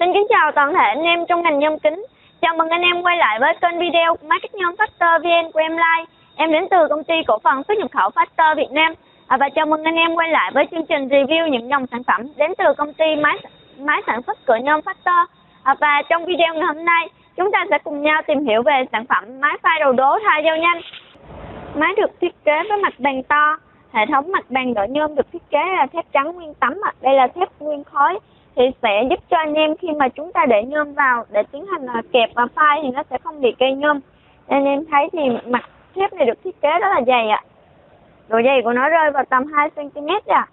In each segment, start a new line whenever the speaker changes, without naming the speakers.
Xin kính chào toàn thể anh em trong ngành nhôm kính. Chào mừng anh em quay lại với kênh video của Market Nhôm Factor VN của em Live. Em đến từ công ty cổ phần xuất nhập khẩu Factor Việt Nam. À, và chào mừng anh em quay lại với chương trình review những dòng sản phẩm đến từ công ty máy máy sản xuất cửa nhôm Factor. À, và trong video ngày hôm nay, chúng ta sẽ cùng nhau tìm hiểu về sản phẩm máy pha đầu đố thay dao nhanh. Máy được thiết kế với mặt bàn to, hệ thống mặt bàn đỡ nhôm được thiết kế là thép trắng nguyên tấm. Đây là thép nguyên khối thì sẽ giúp cho anh em khi mà chúng ta để nhôm vào để tiến hành à, kẹp và phai thì nó sẽ không bị cây nhôm. Anh em thấy thì mặt thép này được thiết kế rất là dày ạ. Độ dày của nó rơi vào tầm 2 cm ạ.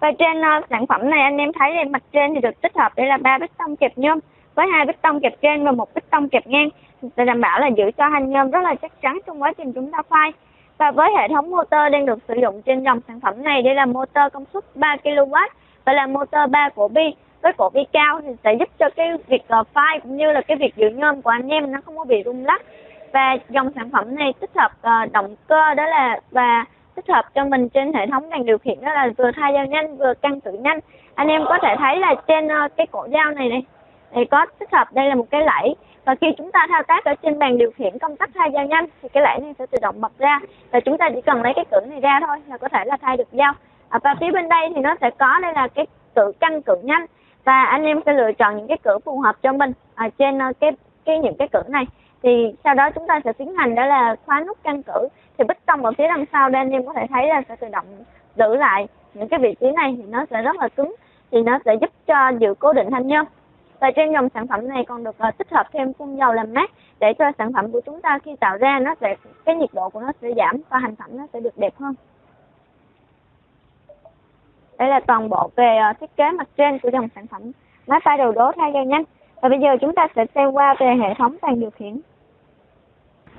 Và trên uh, sản phẩm này anh em thấy thì mặt trên thì được tích hợp đây là ba bít tông kẹp nhôm với hai bít tông kẹp trên và một bít tông kẹp ngang để đảm bảo là giữ cho hành nhôm rất là chắc chắn trong quá trình chúng ta phai. Và với hệ thống motor đang được sử dụng trên dòng sản phẩm này đây là motor công suất 3 kW và là motor 3 cổ bi với cổ bi cao thì sẽ giúp cho cái việc ờ, uh, file cũng như là cái việc giữ nhôm của anh em nó không có bị rung lắc. Và dòng sản phẩm này tích hợp uh, động cơ đó là và tích hợp cho mình trên hệ thống đèn điều khiển đó là vừa thay dao nhanh vừa căng cử nhanh. Anh em có thể thấy là trên uh, cái cổ dao này này thì có tích hợp đây là một cái lẫy. Và khi chúng ta thao tác ở trên bàn điều khiển công tắc thay dao nhanh thì cái lẫy này sẽ tự động bật ra. Và chúng ta chỉ cần lấy cái cửa này ra thôi là có thể là thay được dao. À, và phía bên đây thì nó sẽ có đây là cái cự căng cự nhanh. Và anh em sẽ lựa chọn những cái cử phù hợp cho mình ở trên ờ, cái cái những cái cử này. Thì sau đó chúng ta sẽ tiến hành đó là khóa nút căng cử. Thì bích tông ở phía đằng sau đây anh em có thể thấy là sẽ tự động giữ lại những cái vị trí này thì nó sẽ rất là cứng thì nó sẽ giúp cho giữ cố định thanh nhôm. Và trên dòng sản phẩm này còn được uh, tích hợp thêm phun dầu làm mát để cho sản phẩm của chúng ta khi tạo ra nó sẽ cái nhiệt độ của nó sẽ giảm và hành phẩm nó sẽ được đẹp hơn đây là toàn bộ về uh, thiết kế mặt trên của dòng sản phẩm máy pha đầu đố thay dao nhanh. Và bây giờ chúng ta sẽ xem qua về hệ thống bàn điều khiển.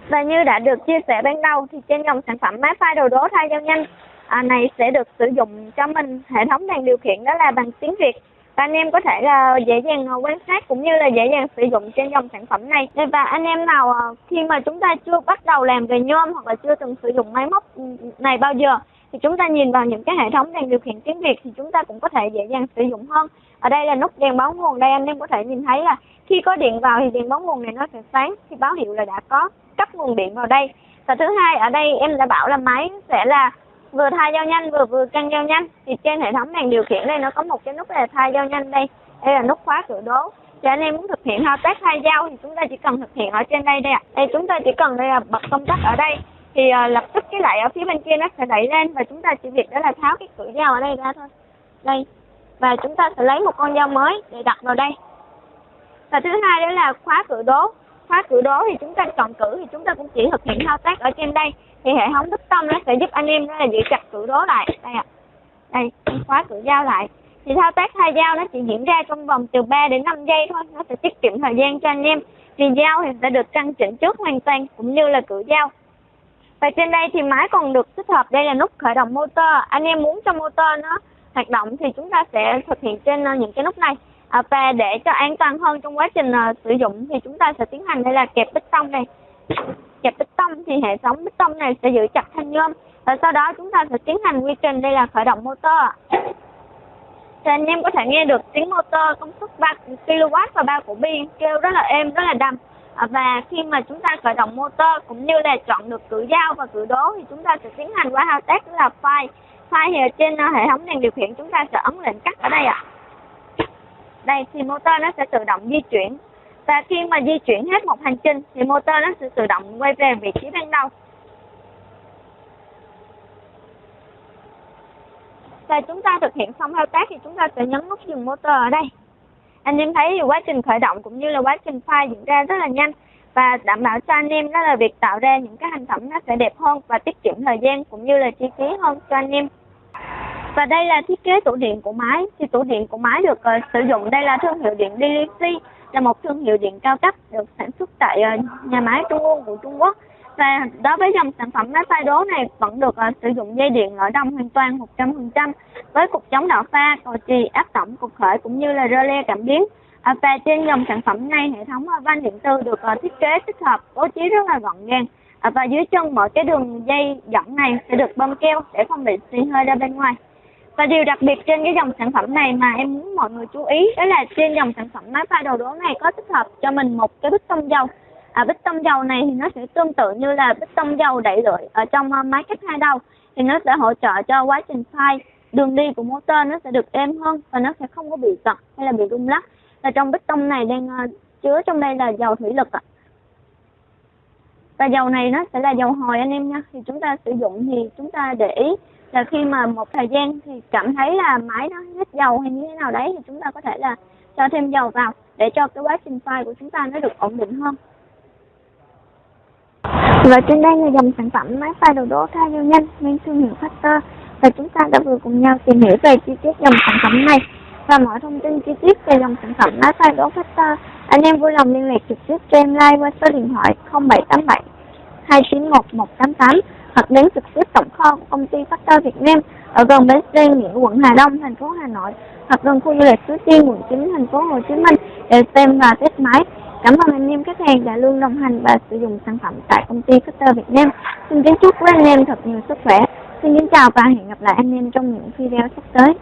Và như đã được chia sẻ ban đầu thì trên dòng sản phẩm máy pha đầu đố thay dao nhanh à, này sẽ được sử dụng cho mình. Hệ thống đèn điều khiển đó là bằng tiếng Việt. Và anh em có thể là dễ dàng ờ, quan sát cũng như là dễ dàng sử dụng trên dòng sản phẩm này. Và anh em nào khi mà chúng ta chưa bắt đầu làm về nhôm hoặc là chưa từng sử dụng máy móc ừ, này bao giờ thì chúng ta nhìn vào những cái hệ thống đèn điều khiển tiếng Việt thì chúng ta cũng có thể dễ dàng sử dụng hơn. Ở đây là nút đèn báo nguồn. Đây anh em có thể nhìn thấy là khi có điện vào thì đèn báo nguồn này nó sẽ sáng, thì báo hiệu là đã có cấp nguồn điện vào đây. Và thứ hai, ở đây em đã bảo là máy sẽ là vừa thay dao nhanh vừa vừa căng dao nhanh. Thì trên hệ thống đèn điều khiển đây nó có một cái nút là thay dao nhanh đây. Đây là nút khóa cửa đố. Thì anh em muốn thực hiện thao tác thay dao thì chúng ta chỉ cần thực hiện ở trên đây đây ạ. Đây, chúng ta chỉ cần đây là bật công tắc ở đây thì uh, lập tức cái lại ở phía bên kia nó sẽ đẩy lên và chúng ta chỉ việc đó là tháo cái cửa dao ở đây ra thôi. Đây. Và chúng ta sẽ lấy một con dao mới để đặt vào đây. Và thứ hai đó là khóa cửa đố. Khóa cửa đố thì chúng ta chọn cử thì chúng ta cũng chỉ thực hiện thao tác ở trên đây. Thì hệ thống bích tâm nó sẽ giúp anh em đó là giữ chặt cửa đố lại. Đây ạ. À. đây khóa cửa dao lại. Thì thao tác thay dao nó chỉ diễn ra trong vòng từ 3 đến 5 giây thôi. Nó sẽ tiết kiệm thời gian cho anh em. Vì dao thì sẽ được căn chỉnh trước hoàn toàn cũng như là cửa dao và trên đây thì máy còn được tích hợp đây là nút khởi động motor. Anh em muốn cho motor nó hoạt động thì chúng ta sẽ thực hiện trên ờ, những cái nút này. À, và để cho an toàn hơn trong quá trình uh, sử dụng thì chúng ta sẽ tiến hành đây là kẹp bích tông này. Kẹp bích tông thì hệ thống bích tông này sẽ giữ chặt thanh nhôm. Và sau đó chúng ta sẽ tiến hành quy trình đây là khởi động motor. Thì anh em có thể nghe được tiếng motor công suất 3 kW và 3 cổ bi kêu rất là êm rất là đầm. À, và khi mà chúng ta khởi động motor cũng như là chọn được cử dao và cử đố thì chúng ta sẽ tiến hành qua thao tác là file. File thì ở trên ờ, hệ thống đèn điều khiển chúng ta sẽ ấn lệnh cắt ở đây ạ. À. đây, thì motor nó sẽ tự động di chuyển. Và khi mà di chuyển hết một hành trình thì motor nó sẽ tự động quay về vị trí ban đầu. Và chúng ta thực hiện xong thao tác thì chúng ta sẽ nhấn nút dừng motor ở đây anh em thấy quá trình khởi động cũng như là quá trình file diễn ra rất là nhanh và đảm bảo cho anh em đó là việc tạo ra những cái hành phẩm nó sẽ đẹp hơn và tiết kiệm thời gian cũng như là chi phí hơn cho anh em. Và đây là thiết kế tủ điện của máy. Thì tủ điện của máy được uh, sử dụng. Đây là thương hiệu điện DLC là một thương hiệu điện cao cấp được sản xuất tại uh, nhà máy Trung ương của Trung Quốc và đối với dòng sản phẩm máy pha đố này vẫn được uh, sử dụng dây điện nội đông hoàn toàn 100% với cục chống đảo pha, cầu chì, áp tổng, cục khởi cũng như là rơ le cảm biến. À, và trên dòng sản phẩm này hệ thống uh, van điện tử được uh, thiết kế tích hợp bố trí rất là gọn gàng à, và dưới chân mỗi cái đường dây dẫn này sẽ được bơm keo để không bị xì hơi ra bên ngoài Và điều đặc biệt trên cái dòng sản phẩm này mà em muốn mọi người chú ý đó là trên dòng sản phẩm máy pha đầu đố này có tích hợp cho mình một cái bích tông dầu. À, bích tông dầu này thì nó sẽ tương tự như là bích tông dầu đẩy lưỡi ở trong uh, máy cách hai đầu thì nó sẽ hỗ trợ cho quá trình phay đường đi của motor nó sẽ được êm hơn và nó sẽ không có bị giật hay là bị rung lắc. Và trong bích tông này đang uh, chứa trong đây là dầu thủy lực ạ. Và dầu này nó sẽ là dầu hồi anh em nha. Thì chúng ta sử dụng thì chúng ta để ý là khi mà một thời gian thì cảm thấy là máy nó hết dầu hay như thế nào đấy thì chúng ta có thể là cho thêm dầu vào để cho cái quá trình phay của chúng ta nó được ổn định hơn. Và trên đây là dòng sản phẩm máy pha đồ đỗ cao dầu nhanh mang thương hiệu Factor và chúng ta đã vừa cùng nhau tìm hiểu về chi tiết dòng sản phẩm này và mọi thông tin chi tiết về dòng sản phẩm máy pha đỗ Factor anh em vui lòng liên lạc trực tiếp cho em like qua số điện thoại 0787 291 188 hoặc đến trực tiếp tổng kho của công ty Factor Việt Nam ở gần bến xe Nghĩa quận Hà Đông, thành phố Hà Nội hoặc gần khu du lịch Suối Tiên, quận 9, thành phố Hồ Chí Minh để xem và test máy. Cảm ơn anh em khách hàng đã luôn đồng hành và sử dụng sản phẩm tại công ty Factor Việt Nam. Xin kính chúc quý anh em thật nhiều sức khỏe. Xin kính chào và hẹn gặp lại anh em trong những video sắp tới.